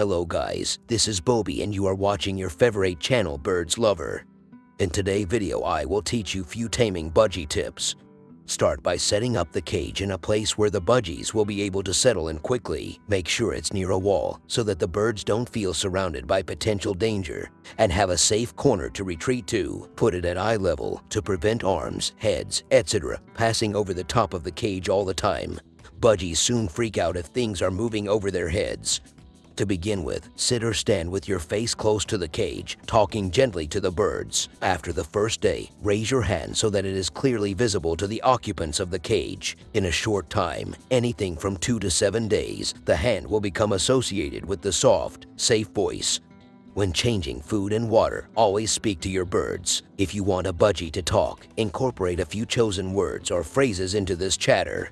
Hello guys, this is Bobby and you are watching your favorite channel Birds Lover. In today's video I will teach you few taming budgie tips. Start by setting up the cage in a place where the budgies will be able to settle in quickly. Make sure it's near a wall so that the birds don't feel surrounded by potential danger and have a safe corner to retreat to. Put it at eye level to prevent arms, heads, etc. passing over the top of the cage all the time. Budgies soon freak out if things are moving over their heads. To begin with, sit or stand with your face close to the cage, talking gently to the birds. After the first day, raise your hand so that it is clearly visible to the occupants of the cage. In a short time, anything from two to seven days, the hand will become associated with the soft, safe voice. When changing food and water, always speak to your birds. If you want a budgie to talk, incorporate a few chosen words or phrases into this chatter.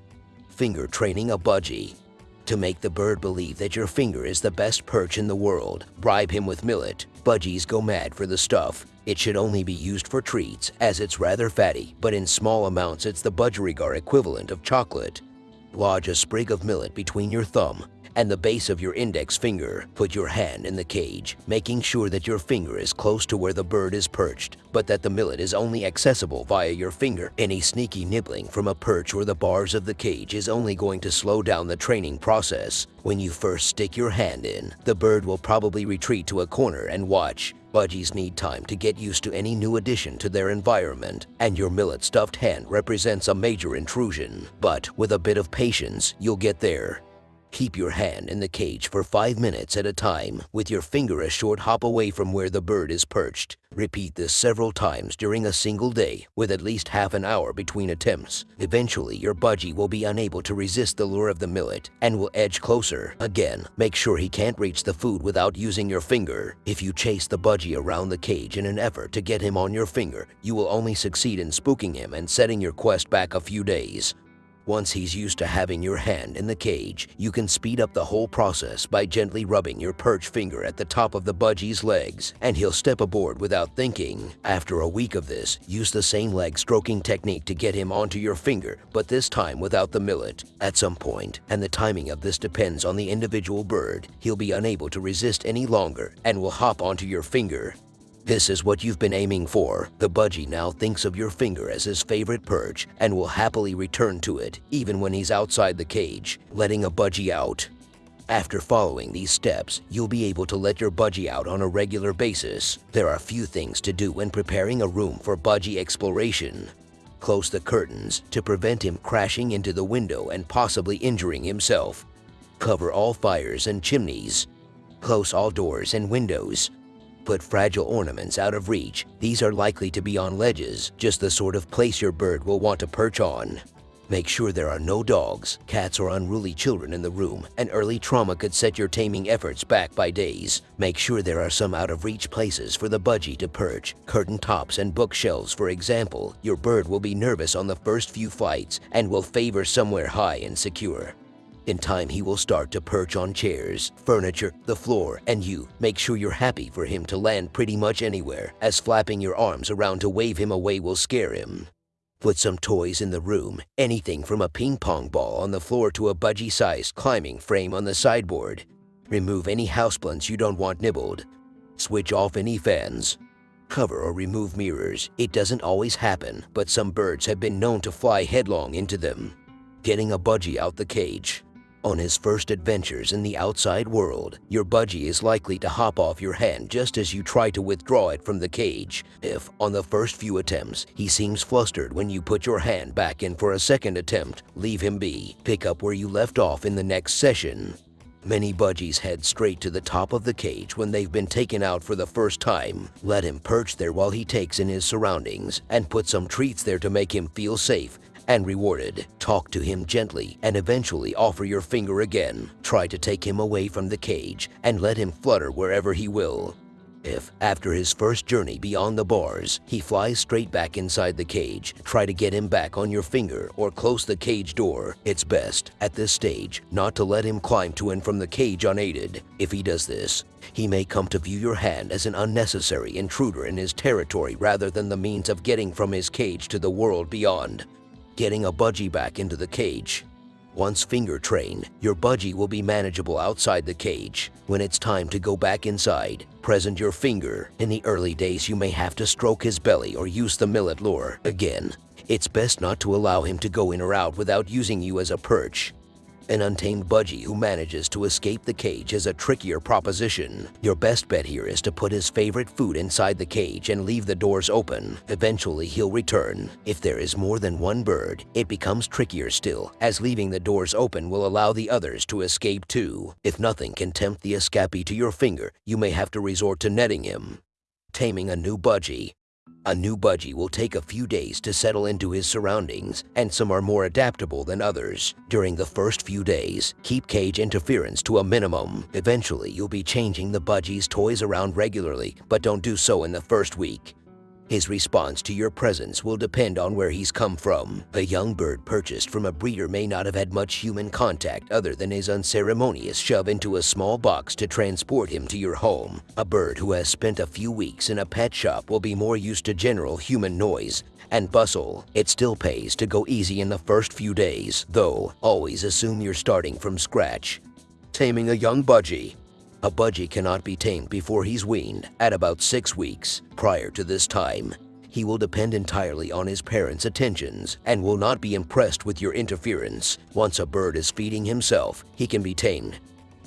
Finger training a budgie. To make the bird believe that your finger is the best perch in the world, bribe him with millet. Budgies go mad for the stuff. It should only be used for treats, as it's rather fatty, but in small amounts it's the budgerigar equivalent of chocolate. Lodge a sprig of millet between your thumb and the base of your index finger. Put your hand in the cage, making sure that your finger is close to where the bird is perched, but that the millet is only accessible via your finger. Any sneaky nibbling from a perch or the bars of the cage is only going to slow down the training process. When you first stick your hand in, the bird will probably retreat to a corner and watch. Budgies need time to get used to any new addition to their environment, and your millet stuffed hand represents a major intrusion. But with a bit of patience, you'll get there. Keep your hand in the cage for 5 minutes at a time with your finger a short hop away from where the bird is perched. Repeat this several times during a single day with at least half an hour between attempts. Eventually, your budgie will be unable to resist the lure of the millet and will edge closer. Again, make sure he can't reach the food without using your finger. If you chase the budgie around the cage in an effort to get him on your finger, you will only succeed in spooking him and setting your quest back a few days. Once he's used to having your hand in the cage, you can speed up the whole process by gently rubbing your perch finger at the top of the budgie's legs, and he'll step aboard without thinking. After a week of this, use the same leg stroking technique to get him onto your finger, but this time without the millet. At some point, and the timing of this depends on the individual bird, he'll be unable to resist any longer and will hop onto your finger. This is what you've been aiming for. The budgie now thinks of your finger as his favorite perch and will happily return to it, even when he's outside the cage, letting a budgie out. After following these steps, you'll be able to let your budgie out on a regular basis. There are few things to do when preparing a room for budgie exploration. Close the curtains to prevent him crashing into the window and possibly injuring himself. Cover all fires and chimneys. Close all doors and windows put fragile ornaments out of reach. These are likely to be on ledges, just the sort of place your bird will want to perch on. Make sure there are no dogs, cats, or unruly children in the room. An early trauma could set your taming efforts back by days. Make sure there are some out-of-reach places for the budgie to perch. Curtain tops and bookshelves, for example. Your bird will be nervous on the first few flights and will favor somewhere high and secure. In time, he will start to perch on chairs, furniture, the floor, and you. Make sure you're happy for him to land pretty much anywhere, as flapping your arms around to wave him away will scare him. Put some toys in the room, anything from a ping pong ball on the floor to a budgie-sized climbing frame on the sideboard. Remove any houseplants you don't want nibbled. Switch off any fans. Cover or remove mirrors. It doesn't always happen, but some birds have been known to fly headlong into them. Getting a budgie out the cage. On his first adventures in the outside world, your budgie is likely to hop off your hand just as you try to withdraw it from the cage. If, on the first few attempts, he seems flustered when you put your hand back in for a second attempt, leave him be. Pick up where you left off in the next session. Many budgies head straight to the top of the cage when they've been taken out for the first time. Let him perch there while he takes in his surroundings and put some treats there to make him feel safe and rewarded. Talk to him gently and eventually offer your finger again. Try to take him away from the cage and let him flutter wherever he will. If, after his first journey beyond the bars, he flies straight back inside the cage, try to get him back on your finger or close the cage door. It's best, at this stage, not to let him climb to and from the cage unaided. If he does this, he may come to view your hand as an unnecessary intruder in his territory rather than the means of getting from his cage to the world beyond getting a budgie back into the cage. Once finger trained, your budgie will be manageable outside the cage. When it's time to go back inside, present your finger. In the early days, you may have to stroke his belly or use the millet lure. Again, it's best not to allow him to go in or out without using you as a perch. An untamed budgie who manages to escape the cage is a trickier proposition. Your best bet here is to put his favorite food inside the cage and leave the doors open. Eventually, he'll return. If there is more than one bird, it becomes trickier still, as leaving the doors open will allow the others to escape too. If nothing can tempt the escapee to your finger, you may have to resort to netting him. Taming a new budgie. A new budgie will take a few days to settle into his surroundings, and some are more adaptable than others. During the first few days, keep cage interference to a minimum. Eventually, you'll be changing the budgie's toys around regularly, but don't do so in the first week. His response to your presence will depend on where he's come from. A young bird purchased from a breeder may not have had much human contact other than his unceremonious shove into a small box to transport him to your home. A bird who has spent a few weeks in a pet shop will be more used to general human noise and bustle. It still pays to go easy in the first few days, though always assume you're starting from scratch. Taming a young budgie a budgie cannot be tamed before he's weaned at about six weeks. Prior to this time, he will depend entirely on his parents' attentions and will not be impressed with your interference. Once a bird is feeding himself, he can be tamed.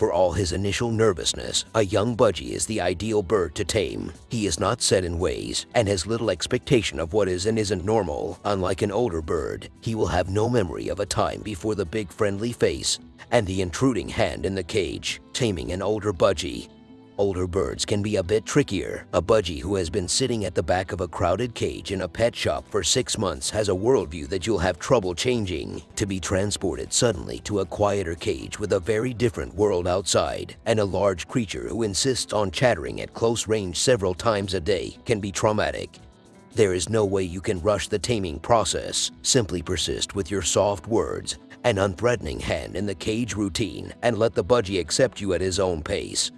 For all his initial nervousness, a young budgie is the ideal bird to tame. He is not set in ways and has little expectation of what is and isn't normal. Unlike an older bird, he will have no memory of a time before the big friendly face and the intruding hand in the cage, taming an older budgie. Older birds can be a bit trickier. A budgie who has been sitting at the back of a crowded cage in a pet shop for six months has a worldview that you'll have trouble changing. To be transported suddenly to a quieter cage with a very different world outside, and a large creature who insists on chattering at close range several times a day can be traumatic. There is no way you can rush the taming process. Simply persist with your soft words an unthreatening hand in the cage routine and let the budgie accept you at his own pace.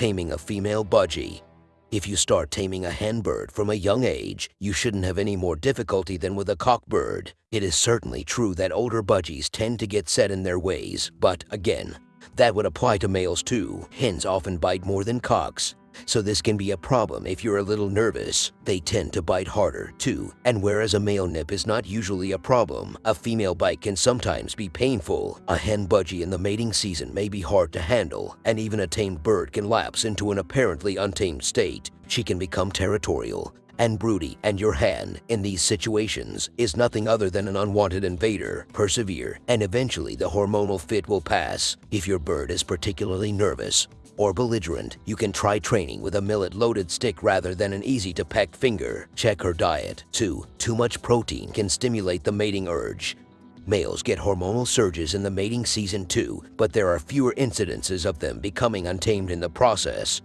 Taming a female budgie. If you start taming a hen bird from a young age, you shouldn't have any more difficulty than with a cock bird. It is certainly true that older budgies tend to get set in their ways, but again, that would apply to males too. Hens often bite more than cocks, so this can be a problem if you're a little nervous. They tend to bite harder, too, and whereas a male nip is not usually a problem, a female bite can sometimes be painful. A hen budgie in the mating season may be hard to handle, and even a tamed bird can lapse into an apparently untamed state. She can become territorial, and broody, and your hand in these situations is nothing other than an unwanted invader. Persevere, and eventually the hormonal fit will pass. If your bird is particularly nervous, or belligerent, you can try training with a millet-loaded stick rather than an easy-to-peck finger. Check her diet. 2. Too much protein can stimulate the mating urge. Males get hormonal surges in the mating season too, but there are fewer incidences of them becoming untamed in the process.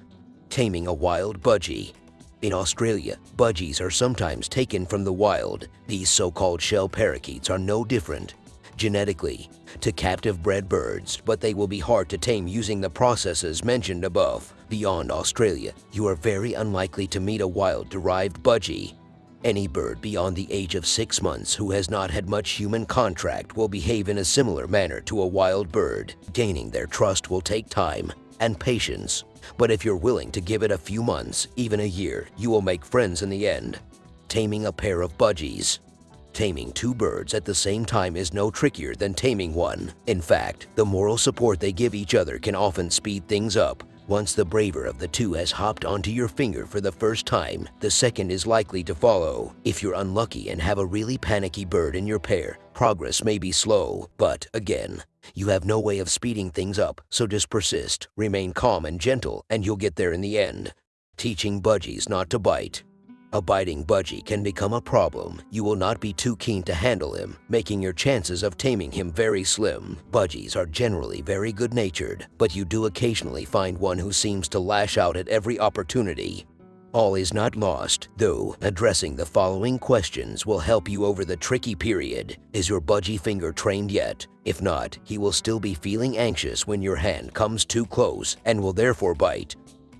Taming a wild budgie. In Australia, budgies are sometimes taken from the wild. These so-called shell parakeets are no different genetically to captive bred birds, but they will be hard to tame using the processes mentioned above. Beyond Australia, you are very unlikely to meet a wild-derived budgie. Any bird beyond the age of six months who has not had much human contact will behave in a similar manner to a wild bird. Gaining their trust will take time and patience, but if you're willing to give it a few months, even a year, you will make friends in the end. Taming a pair of budgies. Taming two birds at the same time is no trickier than taming one. In fact, the moral support they give each other can often speed things up. Once the braver of the two has hopped onto your finger for the first time, the second is likely to follow. If you're unlucky and have a really panicky bird in your pair, progress may be slow, but again, you have no way of speeding things up, so just persist, remain calm and gentle, and you'll get there in the end. Teaching budgies not to bite. A biting budgie can become a problem. You will not be too keen to handle him, making your chances of taming him very slim. Budgies are generally very good-natured, but you do occasionally find one who seems to lash out at every opportunity. All is not lost, though addressing the following questions will help you over the tricky period. Is your budgie finger trained yet? If not, he will still be feeling anxious when your hand comes too close and will therefore bite.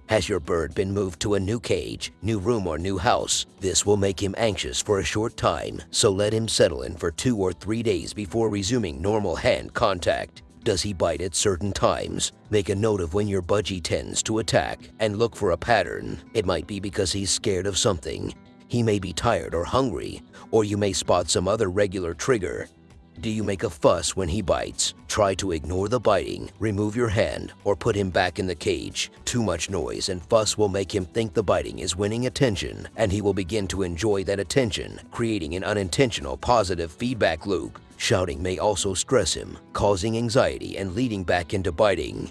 Has your bird been moved to a new cage, new room, or new house? This will make him anxious for a short time, so let him settle in for two or three days before resuming normal hand contact. Does he bite at certain times? Make a note of when your budgie tends to attack and look for a pattern. It might be because he's scared of something. He may be tired or hungry, or you may spot some other regular trigger. Do you make a fuss when he bites? Try to ignore the biting, remove your hand, or put him back in the cage. Too much noise and fuss will make him think the biting is winning attention, and he will begin to enjoy that attention, creating an unintentional positive feedback loop. Shouting may also stress him, causing anxiety and leading back into biting.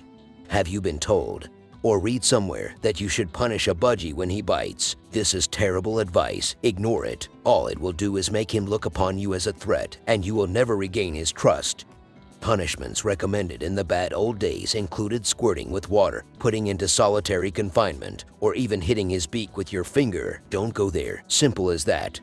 Have you been told, or read somewhere that you should punish a budgie when he bites. This is terrible advice. Ignore it. All it will do is make him look upon you as a threat, and you will never regain his trust. Punishments recommended in the bad old days included squirting with water, putting into solitary confinement, or even hitting his beak with your finger. Don't go there. Simple as that.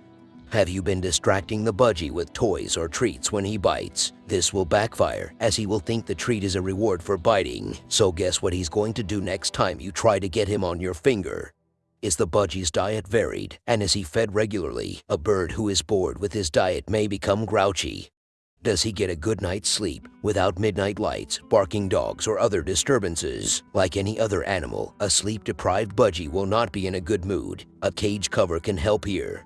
Have you been distracting the budgie with toys or treats when he bites? This will backfire, as he will think the treat is a reward for biting. So guess what he's going to do next time you try to get him on your finger? Is the budgie's diet varied, and is he fed regularly? A bird who is bored with his diet may become grouchy. Does he get a good night's sleep without midnight lights, barking dogs, or other disturbances? Like any other animal, a sleep-deprived budgie will not be in a good mood. A cage cover can help here.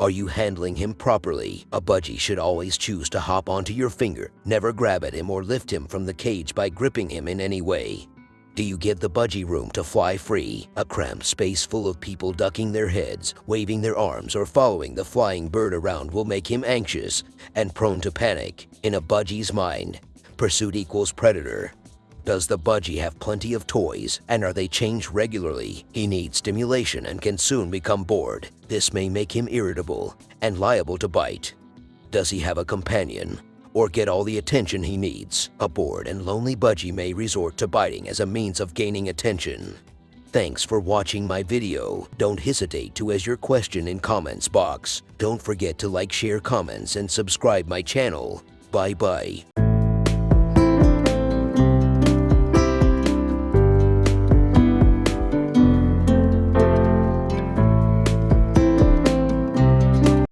Are you handling him properly? A budgie should always choose to hop onto your finger, never grab at him or lift him from the cage by gripping him in any way. Do you give the budgie room to fly free? A cramped space full of people ducking their heads, waving their arms, or following the flying bird around will make him anxious and prone to panic. In a budgie's mind, pursuit equals predator. Does the budgie have plenty of toys and are they changed regularly? He needs stimulation and can soon become bored. This may make him irritable and liable to bite. Does he have a companion or get all the attention he needs? A bored and lonely budgie may resort to biting as a means of gaining attention. Thanks for watching my video. Don't hesitate to ask your question in comments box. Don't forget to like, share, comments, and subscribe my channel. Bye bye.